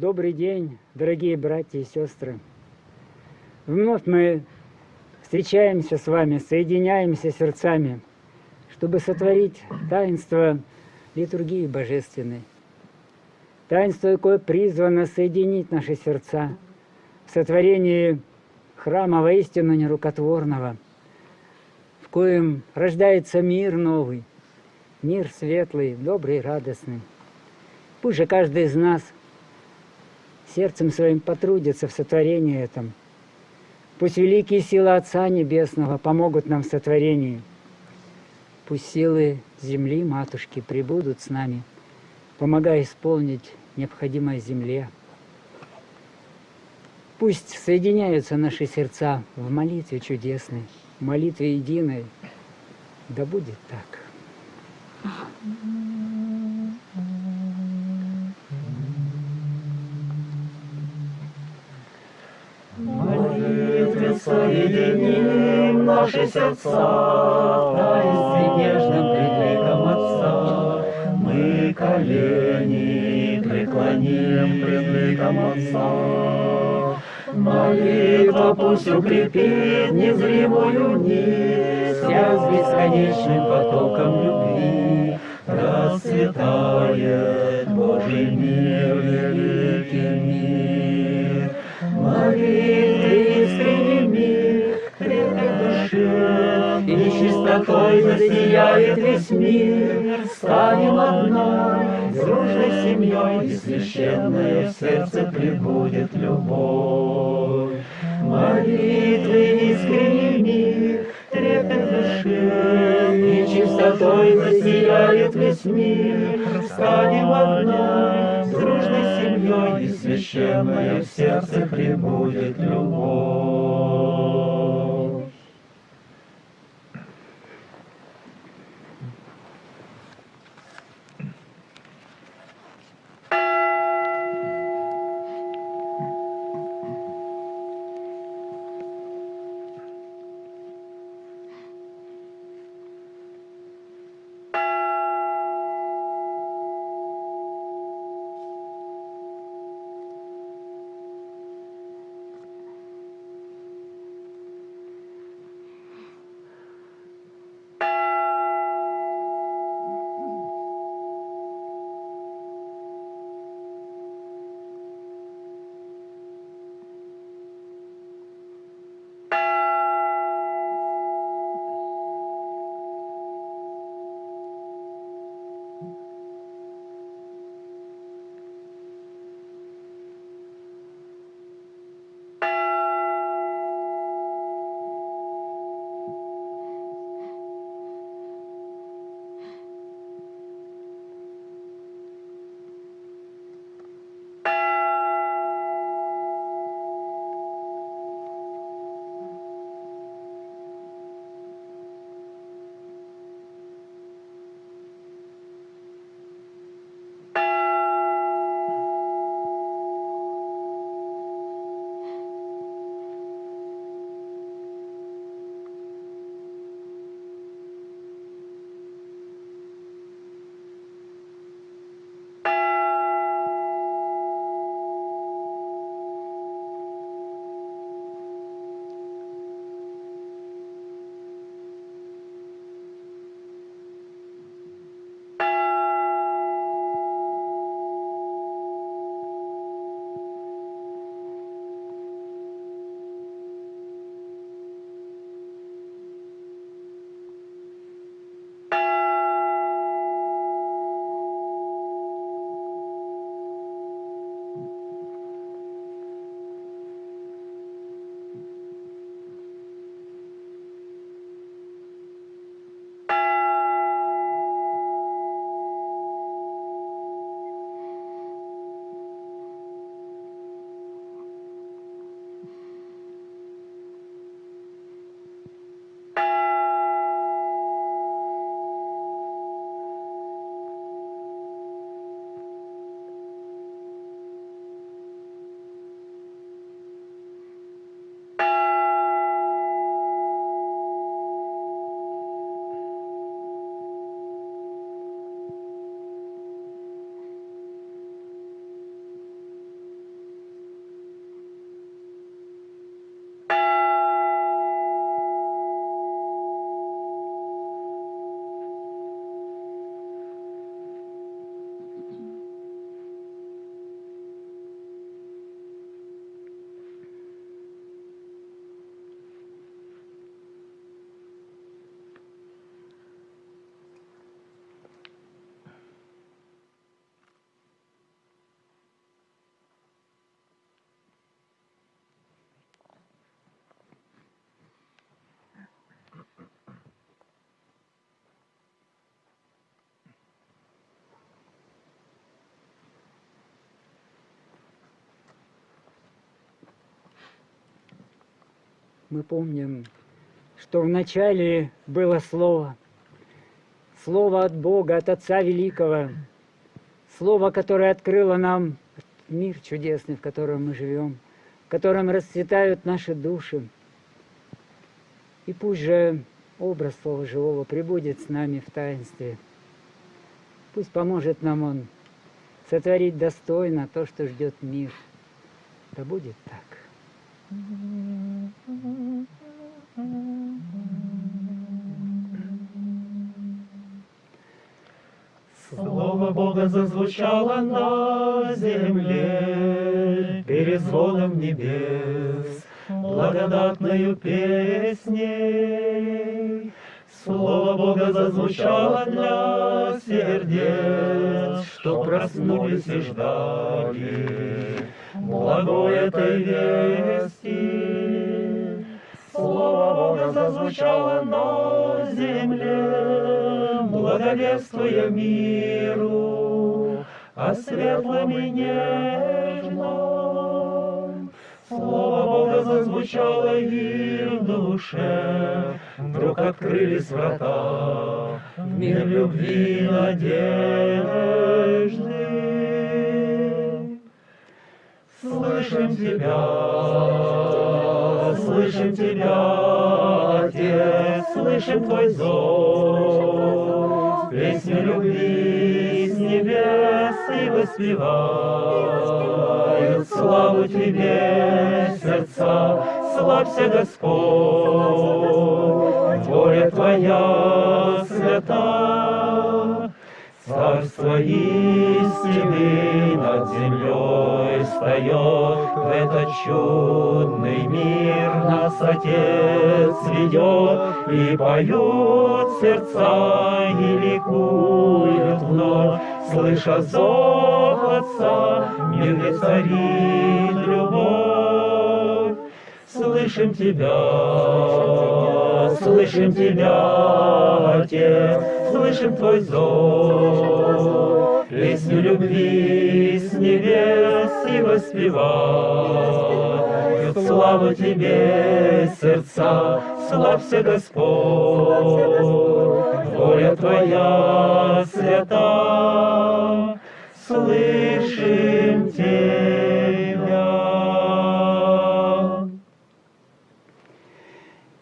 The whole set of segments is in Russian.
Добрый день, дорогие братья и сестры. Вновь мы встречаемся с вами, соединяемся сердцами, чтобы сотворить таинство литургии божественной. Таинство, какое призвано соединить наши сердца в сотворении храма воистину нерукотворного, в коем рождается мир новый, мир светлый, добрый, радостный. Пусть же каждый из нас сердцем своим потрудится в сотворении этом. Пусть великие силы Отца Небесного помогут нам в сотворении. Пусть силы земли, Матушки, прибудут с нами, помогая исполнить необходимое земле. Пусть соединяются наши сердца в молитве чудесной, в молитве единой. Да будет так. Молитве соединим наши сердца, Таинстве нежном пред ликом Отца. Мы колени преклоним пред ликом Отца. Молитва пусть укрепит незримую нить, Связь бесконечным потоком любви. Расцветает Божий мир, великий мир. Молитвы искренний мир, крепкой душе, И чистотой засияет весь мир. Станем одной, дружной семьей, И священная в сердце прибудет любовь. Молитвы искренний мир, трепет душе, И чистотой засияет весь мир. Станем одной, дружной семьей, И священная в сердце прибудет любовь. Мы помним, что вначале было Слово, Слово от Бога, от Отца Великого, Слово, которое открыло нам мир чудесный, в котором мы живем, в котором расцветают наши души. И пусть же образ Слова Живого прибудет с нами в таинстве. Пусть поможет нам Он сотворить достойно то, что ждет мир. Да будет так. Слово Бога зазвучало на земле перезвоном небес, благодатною песней. Слово Бога зазвучало для сердец, что проснулись и ждали благой этой вести. Слово Бога зазвучало на земле, благовествуя миру, о светлом и нежном. Слово Бога зазвучало и в душе, вдруг открылись врата в мир любви и надежды. Слышим Тебя, слышим Тебя, Отец, слышим Твой зов, песню любви с небес и воспевают славу Тебе, сердца, славься, Господь, воля Твоя свята, Царство истины над землей встает, В этот чудный мир нас Отец ведет, И поют сердца, и ликуют вновь, Слыша зов Отца, мир где царит любовь. Слышим Тебя, слышим Тебя, Отец, слышим Твой зов, Песню любви с небес и воспевают. Славу Тебе, сердца, славься, Господь, воля Твоя свята, слышим Тебя.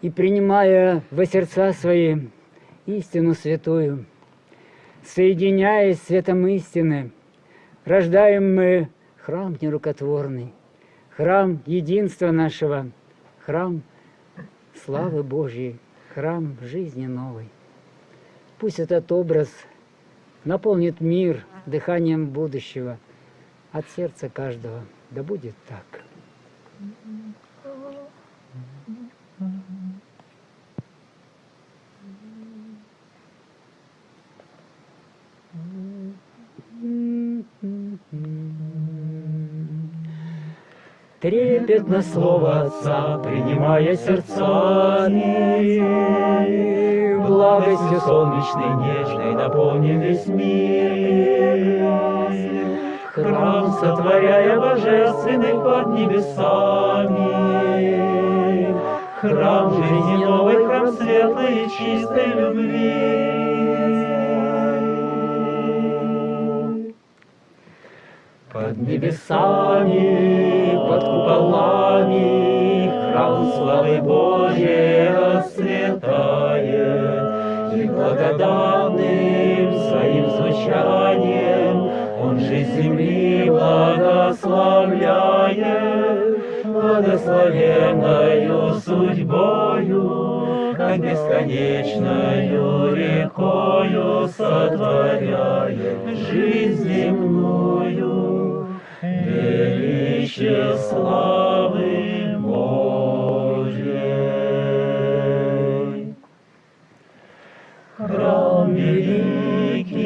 И принимая во сердца свои истину святую, соединяясь светом истины, рождаем мы храм нерукотворный, храм единства нашего, храм славы Божьей, храм жизни новой. Пусть этот образ наполнит мир дыханием будущего от сердца каждого. Да будет так. Трепетно слово Отца, принимая сердцами, Благостью солнечной нежной наполним весь мир. Храм сотворяя божественный под небесами, Храм жизни новый, храм светлой и чистой любви. Небесами, под куполами Храм славы Божьей расцветает, И благодатным своим звучанием Он жизнь земли благословляет, Благословенною судьбою, Как бесконечною рекою Сотворяет. Жизнь славы Божьей. Храм великий,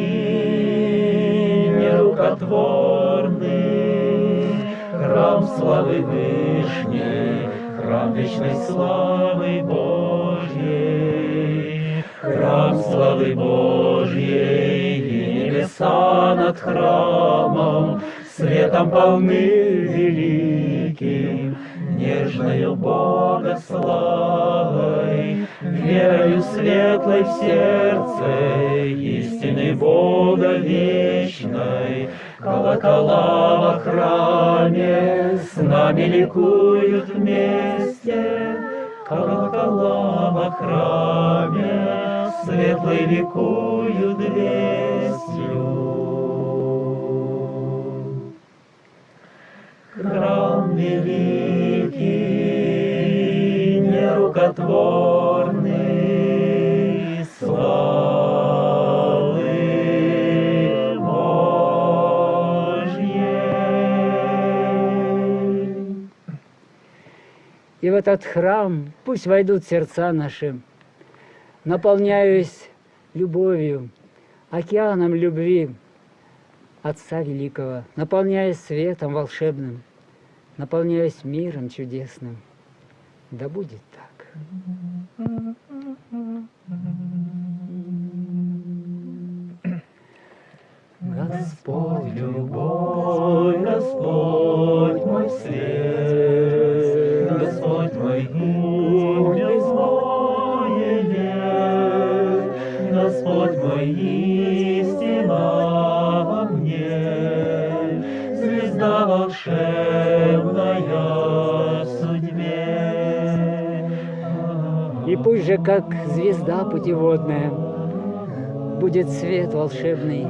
нерукотворный, храм славы Вышней, храм вечной славы Божьей, храм славы Божьей, и небеса над храмом, светом полны великим, нежною Бога славой, верою светлой в сердце, истины Бога вечной, колокола во храме с нами ликуют вместе, колокола во храме светлый ликуют вестью. Храм великий, нерукотворный, славы Божьей. И в этот храм пусть войдут сердца наши, наполняясь любовью, океаном любви Отца Великого, наполняясь светом волшебным, наполняясь миром чудесным. Да будет. Господь, любовь, Господь мой свет, Господь мой гимн, безмоение, Господь мой пусть же, как звезда путеводная, будет свет волшебный,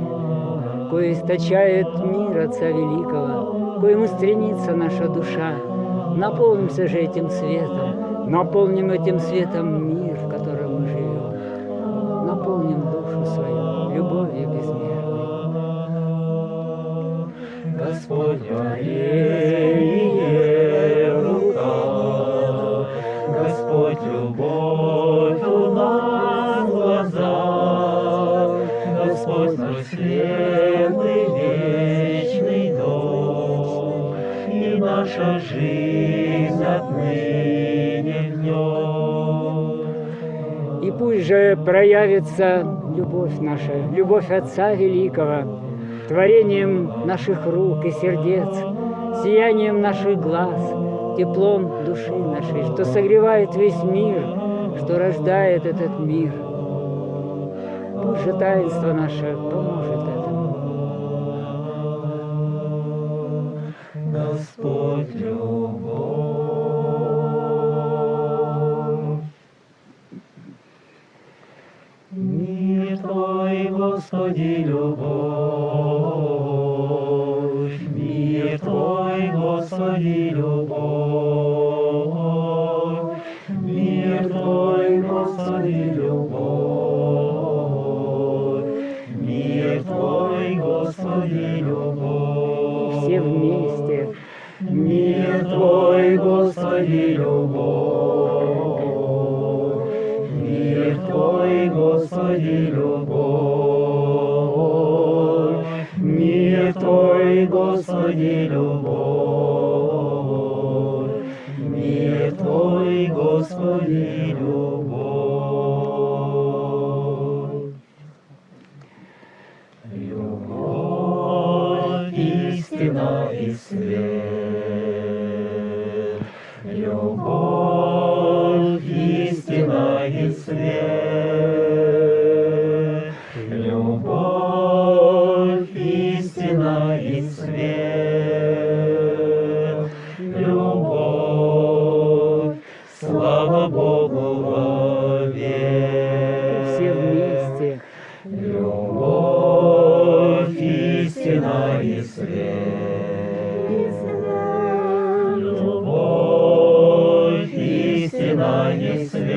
кое источает мир Отца Великого, коему стремится наша душа. Наполнимся же этим светом, наполним этим светом мир, в котором мы живем. Наполним душу свою любовью безмерной. Господь Мария, проявится любовь наша, любовь Отца Великого, творением наших рук и сердец, сиянием наших глаз, теплом души нашей, что согревает весь мир, что рождает этот мир. Пусть же таинство наше поможет этому. Господь любовь. И свет. Любовь, истина и свет.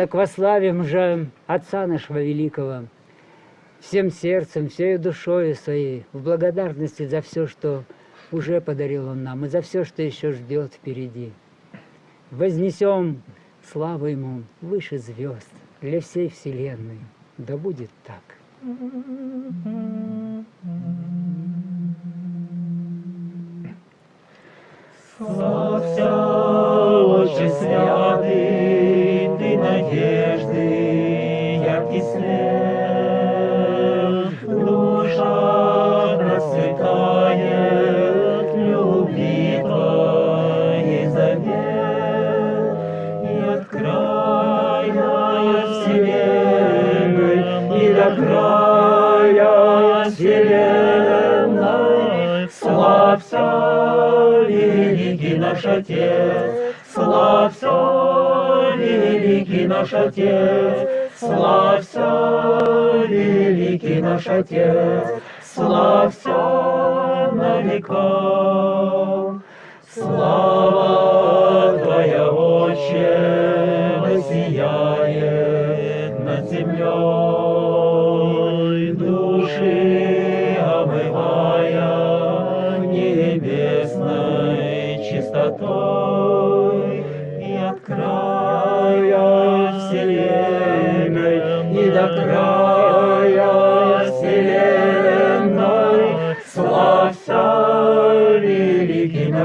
Так вославим же Отца нашего Великого всем сердцем, всей душой своей, в благодарности за все, что уже подарил Он нам, и за все, что еще ждет впереди. Вознесем славу Ему выше звезд для всей Вселенной. Да будет так. Славься, святый, Ты надежды, яркий свет. Душа расцветает, любви Твоей завет. И от края вселенной, и до края вселенной, Славься, великий наш Отец, Славься, великий наш Отец, Славься, великий наш Отец, Славься на века. Слава Твоя, Отче, воссияет над землей,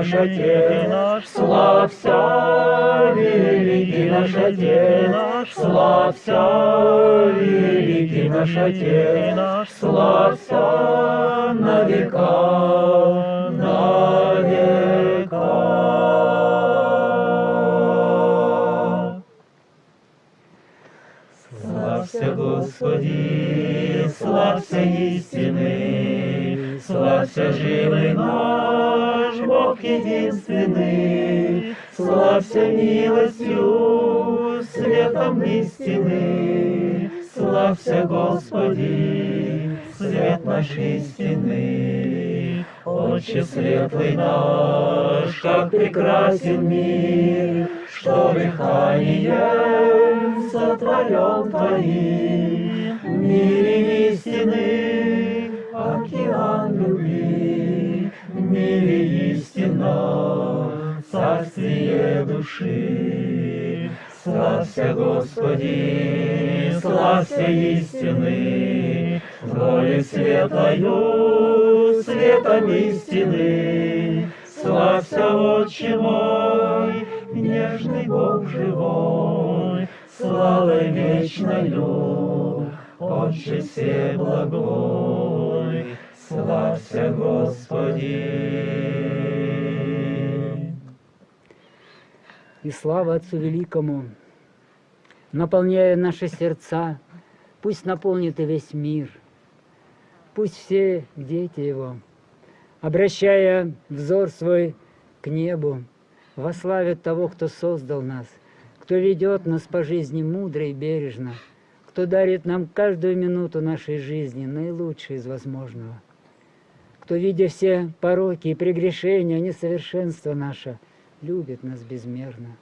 наш Отец, славься великий наш Отец, славься великий наш Отец, славься на века, на века. Славься, Господи, славься истины, славься живый наш Бог единственный, славься милостью, светом истины, славься, Господи, свет наш истины. Отче светлый наш, как прекрасен мир, что дыханием сотворен Твоим. В мире истины океан любви, в мире истина, царствие души. Славься, Господи, славься истины, воле светлою, светом истины. Славься, Отче мой, нежный Бог живой, славой вечною, Отче всеблагой, славься, Господи. И слава Отцу Великому, наполняя наши сердца, пусть наполнит и весь мир, пусть все дети Его, обращая взор свой к небу, вославят того, кто создал нас, кто ведет нас по жизни мудро и бережно, кто дарит нам каждую минуту нашей жизни наилучшее из возможного, кто, видя все пороки и прегрешения, несовершенство наше, любит нас безмерно.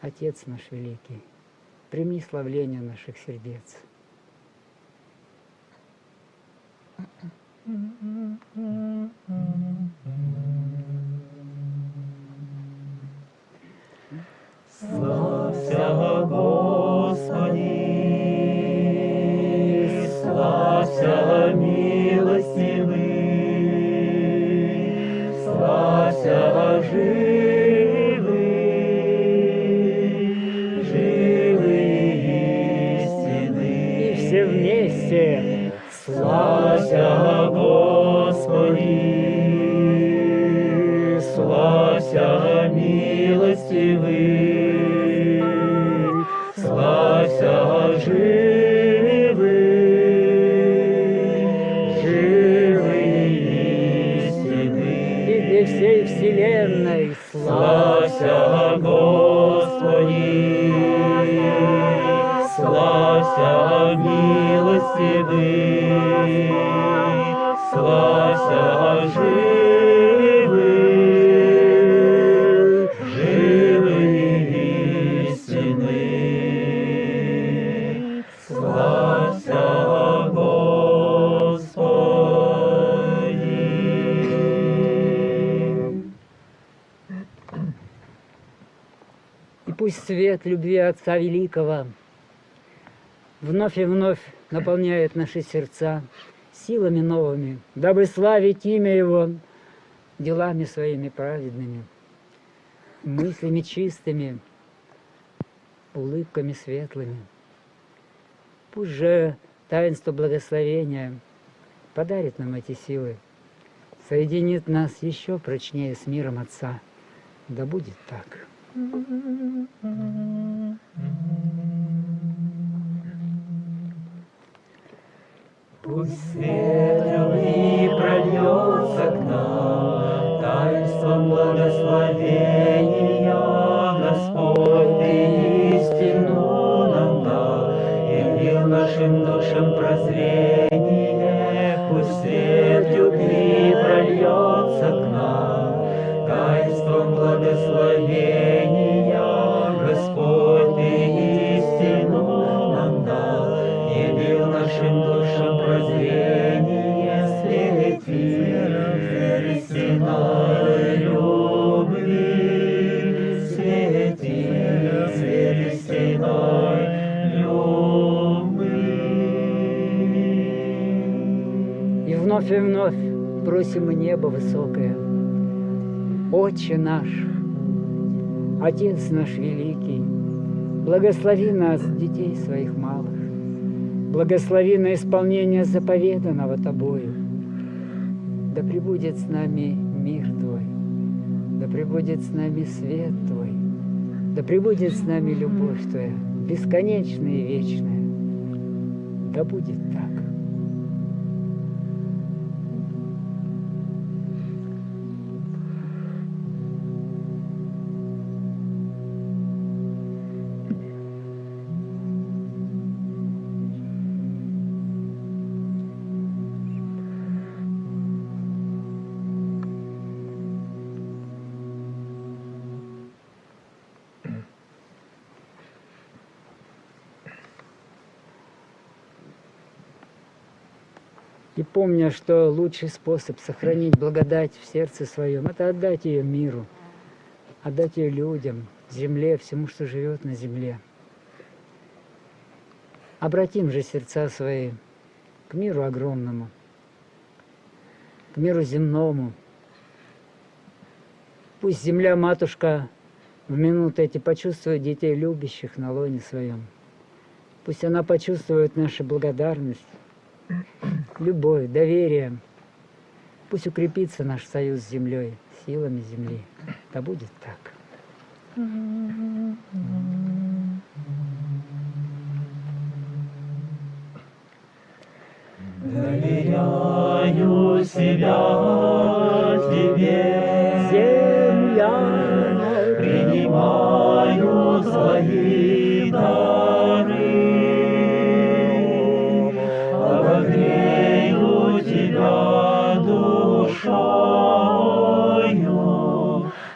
Отец наш великий, прими славление наших сердец. Славься, Господи, славься, милостивый, живый, живый истины. И все вместе Славься, свет любви Отца Великого вновь и вновь наполняет наши сердца силами новыми, дабы славить имя Его делами своими праведными, мыслями чистыми, улыбками светлыми. Пусть же таинство благословения подарит нам эти силы, соединит нас еще прочнее с миром Отца. Да будет так. Пусть прольется к нам, Таинством благословения, Господь, Ты истину нам дал, Явил нашим душам прозрение. Вновь и вновь просим небо высокое. Отче наш, Отец наш великий, благослови нас, детей своих малых, благослови на исполнение заповеданного Тобою. Да пребудет с нами мир Твой, да пребудет с нами свет Твой, да пребудет с нами любовь Твоя, бесконечная и вечная. Да будет так. Помня, что лучший способ сохранить благодать в сердце своем, это отдать ее миру, отдать ее людям, земле, всему, что живет на земле. Обратим же сердца свои к миру огромному, к миру земному. Пусть земля-матушка в минуты эти почувствует детей любящих на лоне своем. Пусть она почувствует нашу благодарность, любовь, доверие. Пусть укрепится наш союз с землей, силами земли. Да будет так. Доверяю себя тебе, Земля, принимаю свои дары, душою,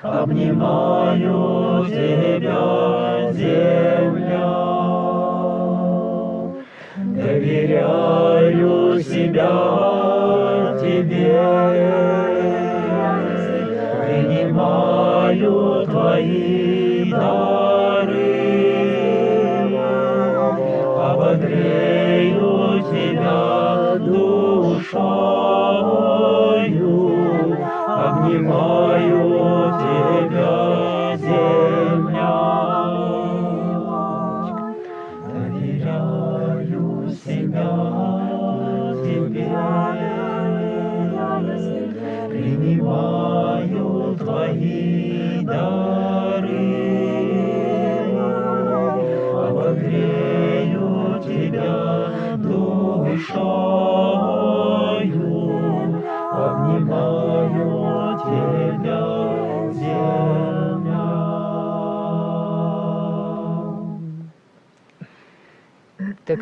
обнимаю тебя, земля. Доверяю себя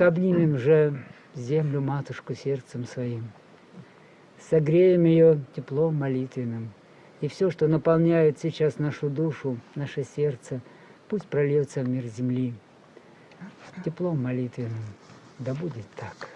Так обнимем же землю матушку сердцем своим. Согреем ее теплом молитвенным. И все, что наполняет сейчас нашу душу, наше сердце, пусть прольется в мир земли. Теплом молитвенным. Да будет так.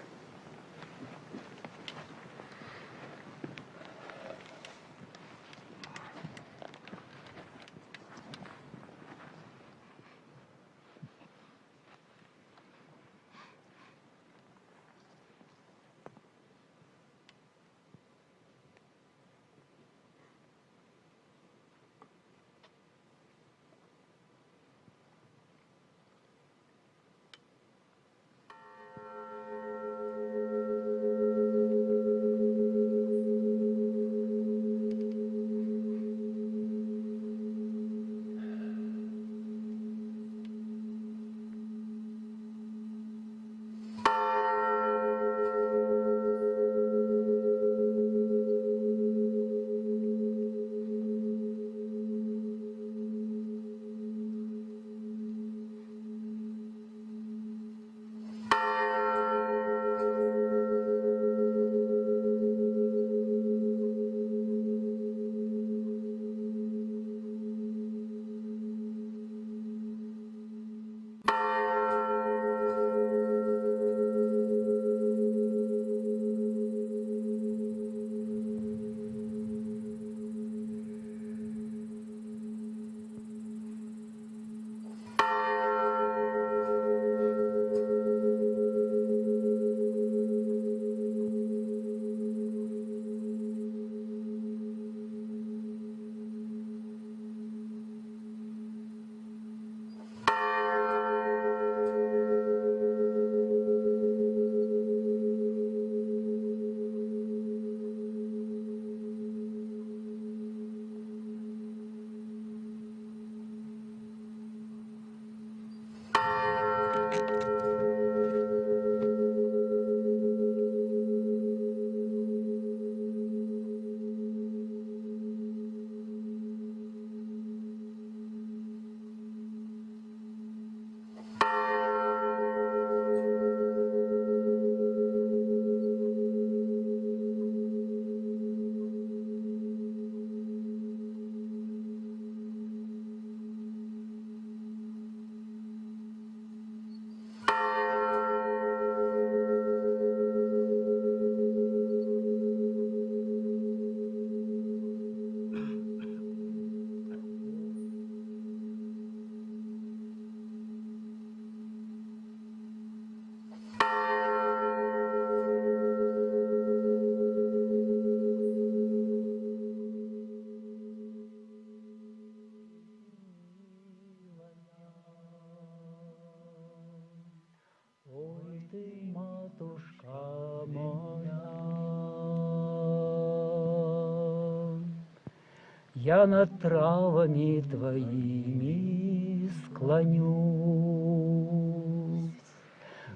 Я над травами твоими склонюсь,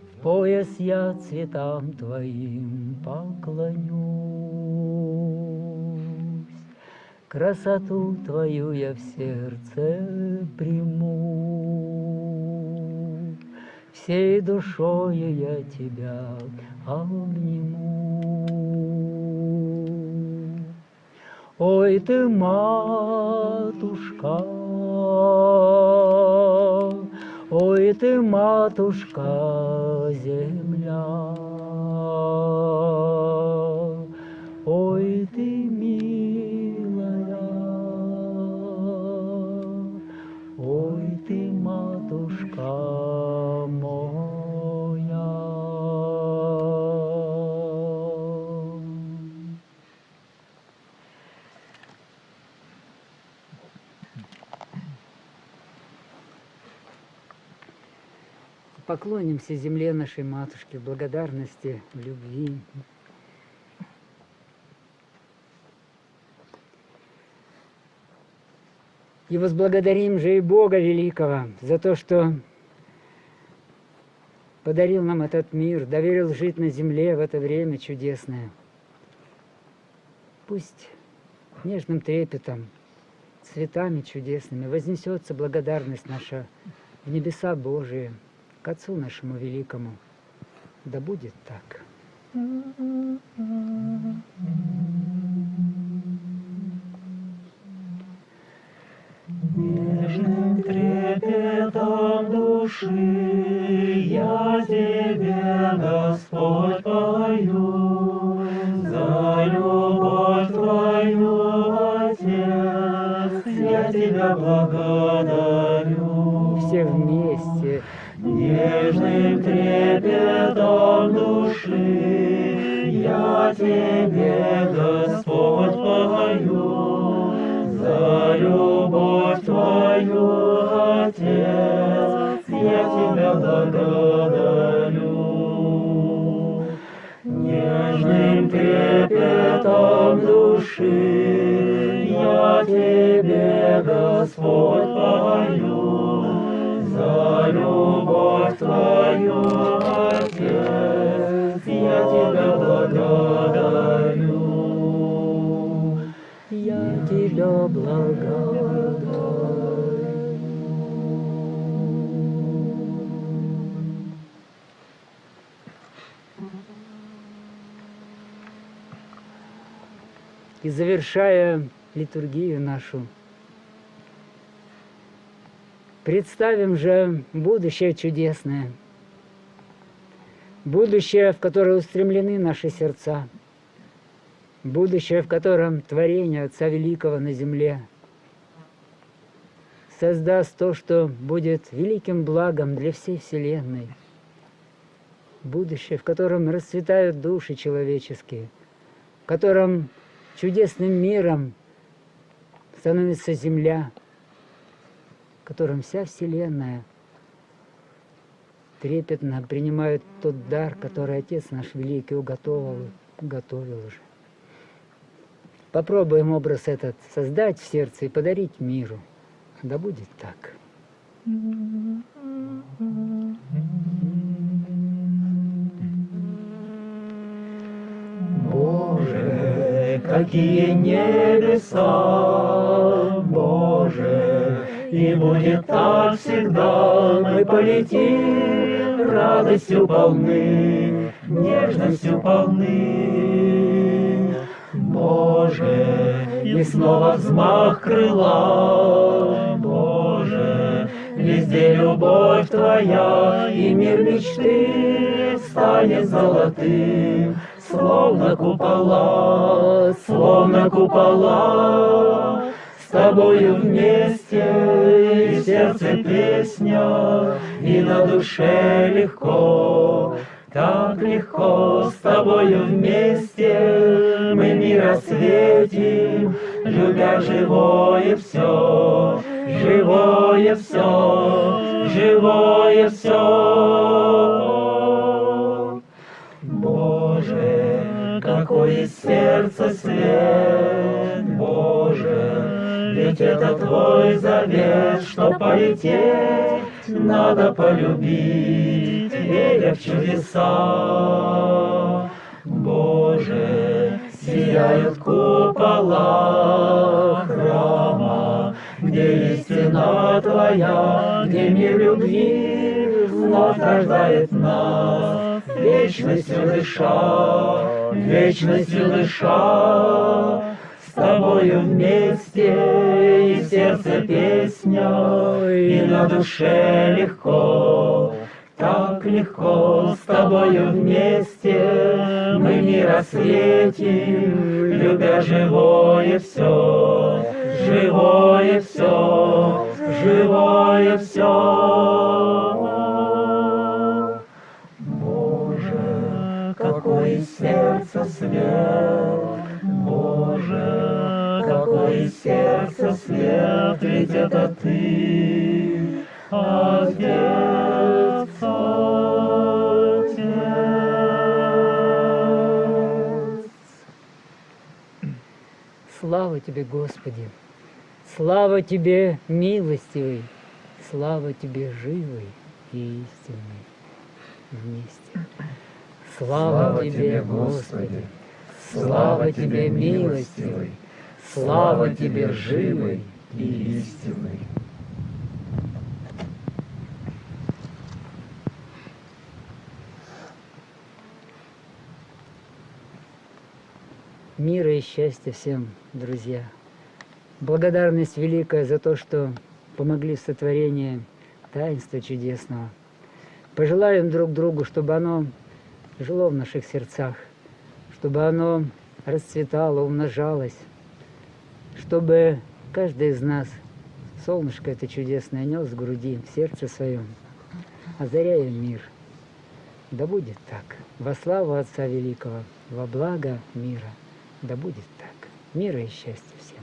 В пояс я цветам твоим поклонюсь. Красоту твою я в сердце приму, Всей душою я тебя обниму. Ой ты, матушка, ой ты, матушка, земля, ой ты, Поклонимся земле нашей матушке в благодарности, в любви. И возблагодарим же и Бога Великого за то, что подарил нам этот мир, доверил жить на земле в это время чудесное. Пусть нежным трепетом, цветами чудесными вознесется благодарность наша в небеса Божии, к Отцу нашему Великому. Да будет так. Нежным трепетом души я тебе, Господь, пою, за любовь твою, Отец, я тебя благодарю. Все вместе И завершая литургию нашу, представим же будущее чудесное, будущее, в которое устремлены наши сердца, будущее, в котором творение Отца Великого на земле создаст то, что будет великим благом для всей Вселенной, будущее, в котором расцветают души человеческие, в котором чудесным миром становится земля, в котором вся Вселенная трепетно принимает тот дар, который Отец наш Великий уготовил, готовил уже. Попробуем образ этот создать в сердце и подарить миру. Да будет так. Боже, какие небеса, Боже, и будет так всегда, мы полетим радостью полны, нежностью полны. Боже, и снова взмах крыла, Боже, везде любовь Твоя, и мир мечты станет золотым, словно купола, словно купола. С тобою вместе и сердце песня, и на душе легко, так легко с тобою вместе мы мир осветим, любя живое все, живое все, живое все. Из сердца свет, Боже, ведь это Твой завет, что полететь надо полюбить, веря в чудеса. Боже, сияют купола храма, где истина Твоя, где мир любви вновь рождает нас, вечностью дыша, вечностью дыша. С тобою вместе и сердце песня, и на душе легко, так легко с тобою вместе мы мир осветим, любя живое все, живое все, живое все. Сердца свет, Боже, какой из сердца свет, ведь это ты, Отец, Отец. Слава Тебе, Господи! Слава Тебе, милостивый! Слава Тебе, живый и истинный вместе! Слава Тебе, Господи! Слава Тебе, милостивый! Слава Тебе, живый и истинный! Мира и счастья всем, друзья! Благодарность великая за то, что помогли в сотворении таинства чудесного. Пожелаем друг другу, чтобы оно жило в наших сердцах, чтобы оно расцветало, умножалось, чтобы каждый из нас солнышко это чудесное нес в груди, в сердце своем, озаряя мир. Да будет так. Во славу Отца Великого, во благо мира. Да будет так. Мира и счастья всем.